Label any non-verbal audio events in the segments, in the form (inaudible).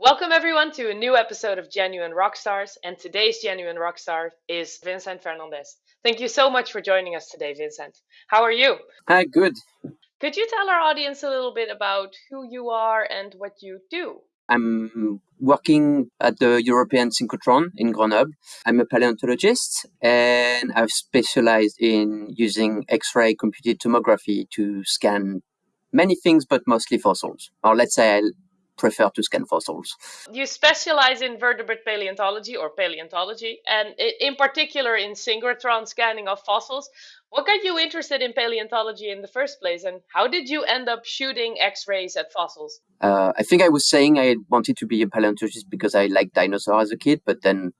Welcome everyone to a new episode of Genuine Rockstars, and today's Genuine Rockstar is Vincent Fernandez. Thank you so much for joining us today, Vincent. How are you? Hi, good. Could you tell our audience a little bit about who you are and what you do? I'm working at the European Synchrotron in Grenoble. I'm a paleontologist and I've specialized in using X-ray computed tomography to scan many things, but mostly fossils. Or let's say I prefer to scan fossils. You specialize in vertebrate paleontology or paleontology, and in particular in synchrotron scanning of fossils. What got you interested in paleontology in the first place, and how did you end up shooting X-rays at fossils? Uh, I think I was saying I wanted to be a paleontologist because I liked dinosaurs as a kid, but then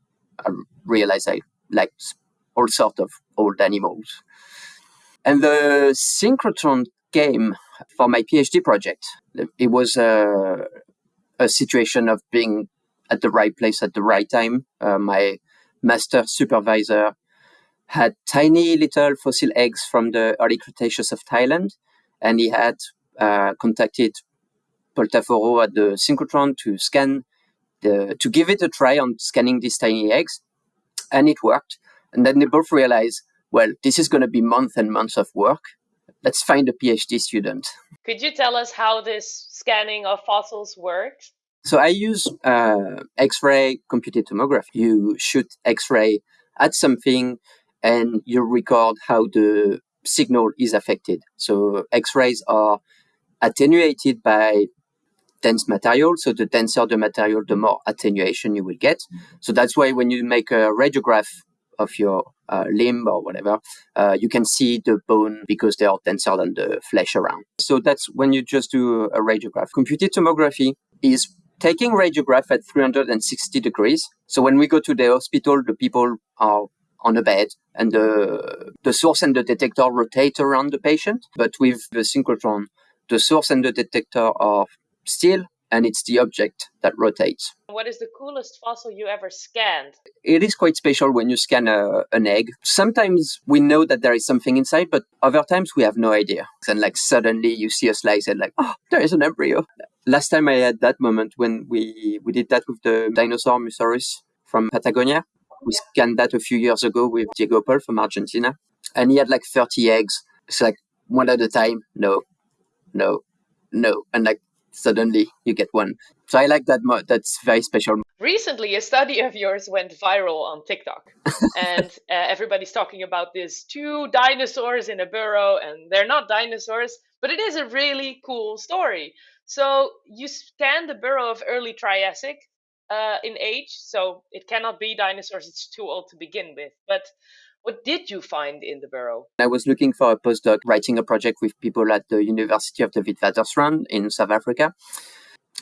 I realized I liked all sorts of old animals. And the synchrotron came for my PhD project. It was a, a situation of being at the right place at the right time. Uh, my master supervisor had tiny little fossil eggs from the early Cretaceous of Thailand, and he had uh, contacted Paul Tafforeau at the synchrotron to scan the to give it a try on scanning these tiny eggs, and it worked. And then they both realized, well, this is going to be months and months of work. Let's find a PhD student. Could you tell us how this scanning of fossils works? So I use uh, X-ray computed tomography. You shoot X-ray at something and you record how the signal is affected. So X-rays are attenuated by dense material. So the denser the material, the more attenuation you will get. So that's why when you make a radiograph of your uh, limb or whatever, uh, you can see the bone because they are denser than the flesh around. So that's when you just do a radiograph. Computed tomography is taking radiograph at 360 degrees. So when we go to the hospital, the people are on a bed and the, the source and the detector rotate around the patient. But with the synchrotron, the source and the detector are still and it's the object that rotates. What is the coolest fossil you ever scanned? It is quite special when you scan a, an egg. Sometimes we know that there is something inside, but other times we have no idea. And like suddenly you see a slice and like, oh, there is an embryo. Last time I had that moment when we, we did that with the dinosaur Mussaurus from Patagonia. We scanned that a few years ago with Diego Pol from Argentina. And he had like 30 eggs. It's like one at a time. No, no, no. And like suddenly you get one. So I like that. Mo- that's very special. Recently, a study of yours went viral on TikTok, (laughs) and uh, everybody's talking about this two dinosaurs in a burrow, and they're not dinosaurs, but it is a really cool story. So you scan the burrow of early Triassic uh, in age, so it cannot be dinosaurs; it's too old to begin with. But what did you find in the burrow? I was looking for a postdoc writing a project with people at the University of the Witwatersrand in South Africa.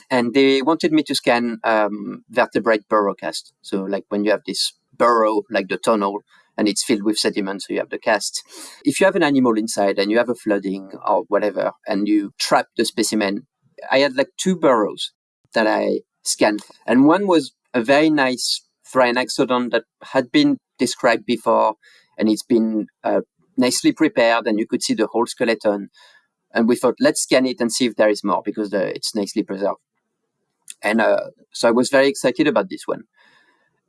And they wanted me to scan um, vertebrate burrow cast. So, like when you have this burrow, like the tunnel, and it's filled with sediment, so you have the cast. If you have an animal inside and you have a flooding or whatever, and you trap the specimen, I had like two burrows that I scanned. And one was a very nice Thrinaxodon that had been described before, and it's been uh, nicely prepared, and you could see the whole skeleton. And we thought, let's scan it and see if there is more because the, it's nicely preserved. And uh, so I was very excited about this one.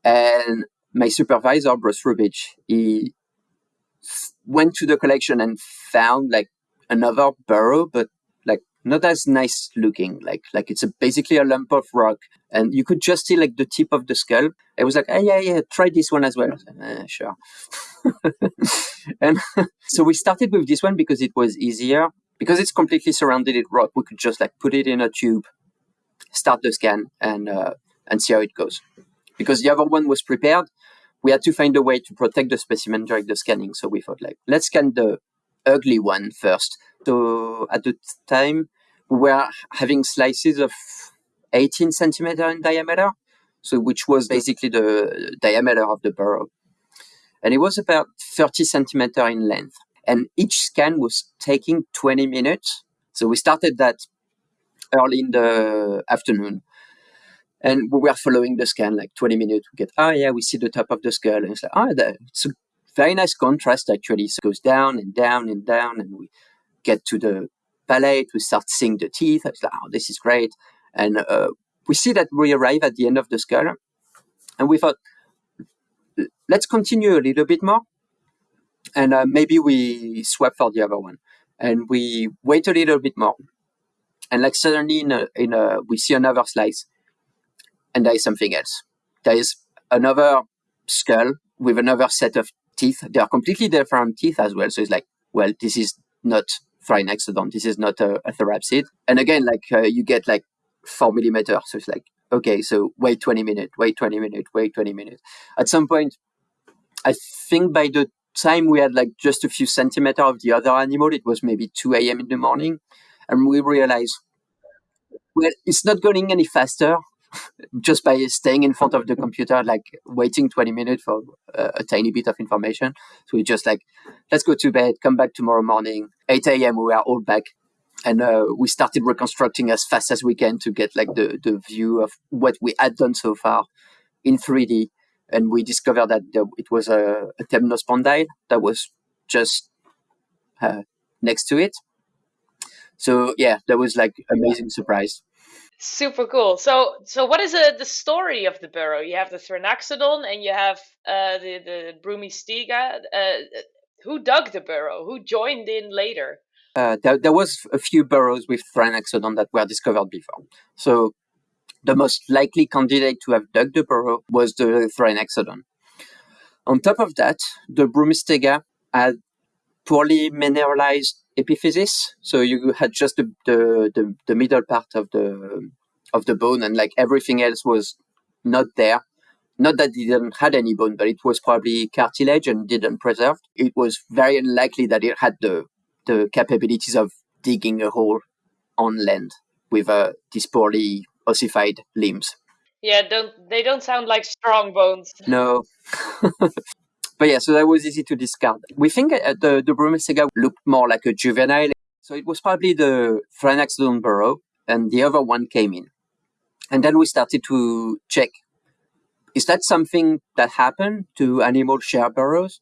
And my supervisor, Bruce Rubidge, he went to the collection and found like another burrow, but not as nice looking. Like like it's a, basically a lump of rock, and you could just see like the tip of the skull. I was like, oh, yeah, yeah, try this one as well. eh, sure. (laughs) and (laughs) so we started with this one because it was easier. Because it's completely surrounded in rock, we could just like put it in a tube, start the scan, and uh, and see how it goes. Because the other one was prepared, we had to find a way to protect the specimen during the scanning. So we thought like, let's scan the ugly one first. So at the time, we were having slices of 18 centimeter in diameter, so which was basically the diameter of the burrow. And it was about 30 centimeter in length. And each scan was taking 20 minutes. So we started that early in the afternoon. And we were following the scan like 20 minutes. We get, oh yeah, we see the top of the skull. And it's like, oh, it's a very nice contrast actually. So it goes down and down and down. And we get to the palate, we start seeing the teeth. I was like, oh, this is great. And uh, we see that we arrive at the end of the skull, and we thought, let's continue a little bit more, and uh, maybe we swap for the other one, and we wait a little bit more, and like suddenly in a, in a we see another slice, and there is something else. There is another skull with another set of teeth. They are completely different teeth as well. So it's like, well, this is not Thrinaxodon. This is not a, a therapsid. And again, like uh, you get like four millimeters. So it's like, okay, so wait 20 minutes, wait 20 minutes, wait 20 minutes. At some point, I think by the time we had like just a few centimeters of the other animal, it was maybe 2 a.m. in the morning. And we realized, well, it's not going any faster just by staying in front of the computer, like waiting 20 minutes for a, a, tiny bit of information. So we just like, let's go to bed, come back tomorrow morning, 8 a.m. We are all back. And uh, we started reconstructing as fast as we can to get like the, the view of what we had done so far in 3D. And we discovered that it was a, a temnospondyl that was just uh, next to it. So yeah, that was like amazing surprise. Super cool. So, so what is uh, the story of the burrow? You have the Thrinaxodon and you have uh, the the Broomistega. Uh, who dug the burrow? Who joined in later? Uh, there, there was a few burrows with Thrinaxodon that were discovered before. So, the most likely candidate to have dug the burrow was the Thrinaxodon. On top of that, the Broomistega had poorly mineralized epiphysis. So you had just the, the, the, the, middle part of the of the bone, and like everything else was not there. Not that it didn't had any bone, but it was probably cartilage and didn't preserve. It was very unlikely that it had the the capabilities of digging a hole on land with uh, these poorly ossified limbs. Yeah, don't they don't sound like strong bones. No. (laughs) But yeah, so that was easy to discard. We think uh, the, the Broomistega looked more like a juvenile. So it was probably the Thrinaxodon burrow, and the other one came in. And then we started to check is that something that happened to animal share burrows?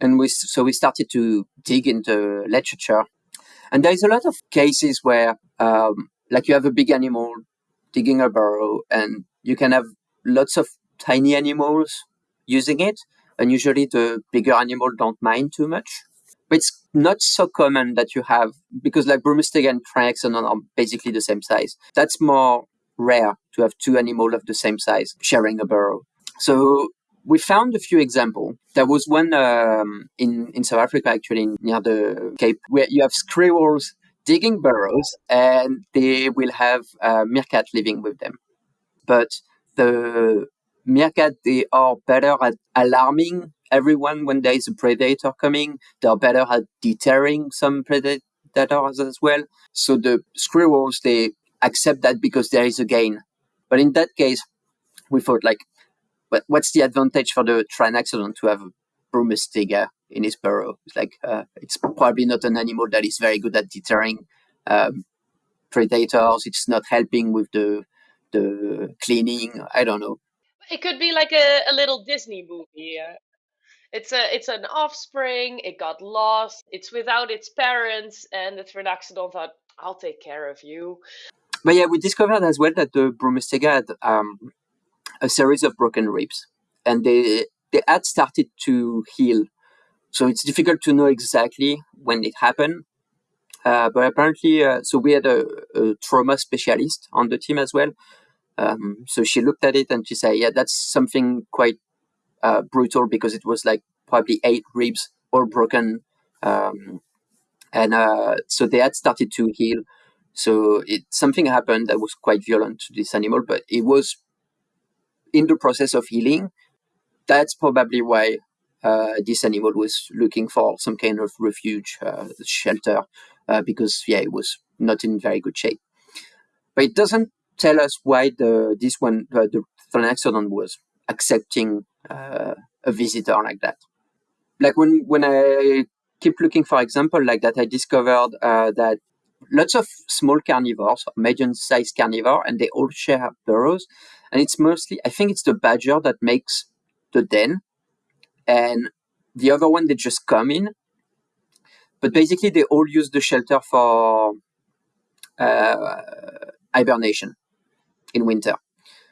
And we, so we started to dig into literature. And there's a lot of cases where, um, like you have a big animal digging a burrow, and you can have lots of tiny animals using it and usually the bigger animal don't mind too much. But it's not so common that you have because like Broomistega and Thrinaxodon are basically the same size. That's more rare to have two animals of the same size sharing a burrow. So we found a few examples. There was one um, in in South Africa, actually near the Cape, where you have squirrels digging burrows, and they will have a meerkat living with them. But the meerkat they are better at alarming everyone when there is a predator coming. They are better at deterring some predators as well. So the squirrels they accept that because there is a gain. But in that case, we thought like, what, what's the advantage for the Thrinaxodon to have a Broomistega in his burrow? It's like uh, it's probably not an animal that is very good at deterring um, predators. It's not helping with the the cleaning. I don't know. It could be like a, a little Disney movie. Uh, it's a it's an offspring. It got lost. It's without its parents, and the Thrinaxodon thought, "I'll take care of you." But yeah, we discovered as well that the Broomistega had um, a series of broken ribs, and they they had started to heal. So it's difficult to know exactly when it happened. Uh, but apparently, uh, so we had a, a trauma specialist on the team as well, um, so she looked at it and she said, "Yeah, that's something quite uh, brutal because it was like probably eight ribs all broken, um, and uh, so they had started to heal. So it something happened that was quite violent to this animal, but it was in the process of healing. That's probably why uh, this animal was looking for some kind of refuge, uh, shelter, uh, because yeah, it was not in very good shape. But it doesn't tell us why the this one uh, the Thrinaxodon was accepting uh, a visitor like that. Like when when I keep looking for example like that, I discovered uh, that lots of small carnivores, medium-sized carnivore, and they all share burrows. And it's mostly, I think it's the badger that makes the den, and the other one they just come in. But basically, they all use the shelter for uh, hibernation. In winter.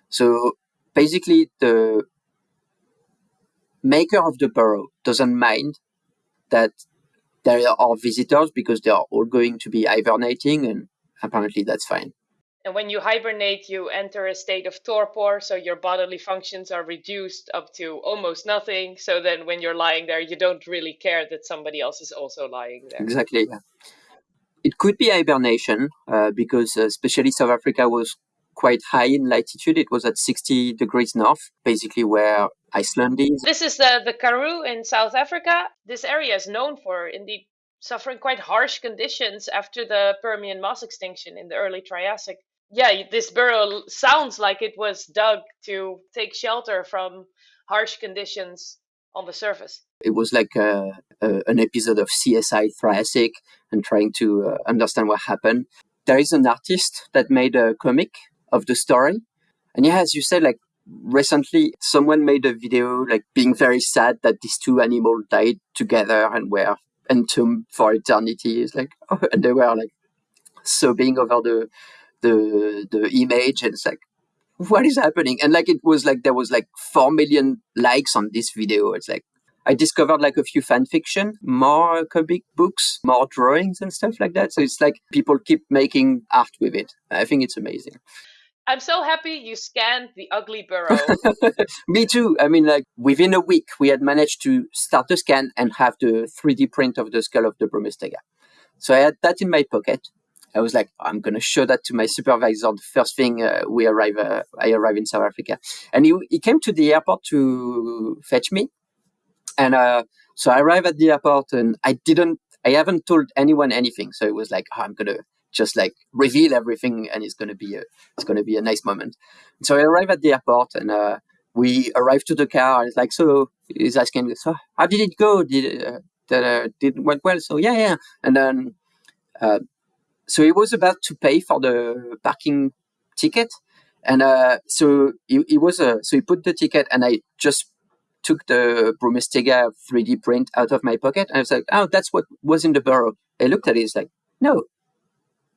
So basically, the maker of the burrow doesn't mind that there are visitors because they are all going to be hibernating, and apparently that's fine. And when you hibernate, you enter a state of torpor, so your bodily functions are reduced up to almost nothing. So then when you're lying there, you don't really care that somebody else is also lying there. Exactly. Yeah. It could be hibernation uh, because, uh, especially South Africa, was quite high in latitude. It was at 60 degrees north, basically where Iceland is. This is the, the Karoo in South Africa. This area is known for indeed suffering quite harsh conditions after the Permian mass extinction in the early Triassic yeah, this burrow sounds like it was dug to take shelter from harsh conditions on the surface. It was like a, a, an episode of CSI Triassic and trying to uh, understand what happened. There is an artist that made a comic of the story. And yeah, as you said, like recently someone made a video like being very sad that these two animals died together and were entombed for eternity. It's like, (laughs) oh, and they were like sobbing over the the the image. And it's like what is happening? And like it was like there was like 4 million likes on this video. It's like i discovered like a few fan fiction more comic books more drawings and stuff like that. So it's like people keep making art with it. I think it's amazing I'm so happy you scanned the ugly burrow. (laughs) Me too. I mean, like within a week, we had managed to start the scan and have the 3D print of the skull of the Broomistega. So I had that in my pocket. I was like, I'm going to show that to my supervisor the first thing uh, we arrive. Uh, I arrive in South Africa, and he he came to the airport to fetch me, and uh, so I arrived at the airport, and I didn't, I haven't told anyone anything. So it was like, oh, I'm gonna just like reveal everything, and it's gonna be a, it's gonna be a nice moment. So I arrive at the airport, and uh, we arrived to the car, and it's like, so he's asking, so how did it go? Did uh, that uh, did went well? So yeah, yeah, and then. Uh, so he was about to pay for the parking ticket, and uh, so he, he was uh, so he put the ticket, and I just took the Broomistega 3D print out of my pocket, and I was like, "Oh, that's what was in the burrow." I looked at it, it's like, "No,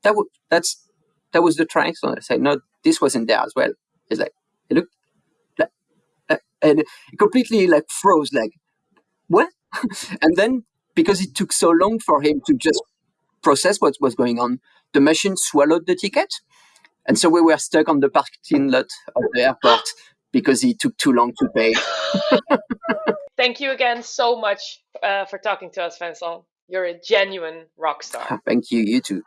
that w- that's that was the triangle." I said, "No, this was in there as well." It's like, "It looked," like, uh, and it completely like froze, like, "What?" (laughs) and then because it took so long for him to just process what was going on. The machine swallowed the ticket. And so we were stuck on the parking lot of the airport because it took too long to pay. (laughs) Thank you again so much uh, for talking to us, Vincent. You're a genuine rock star. Thank you, you too.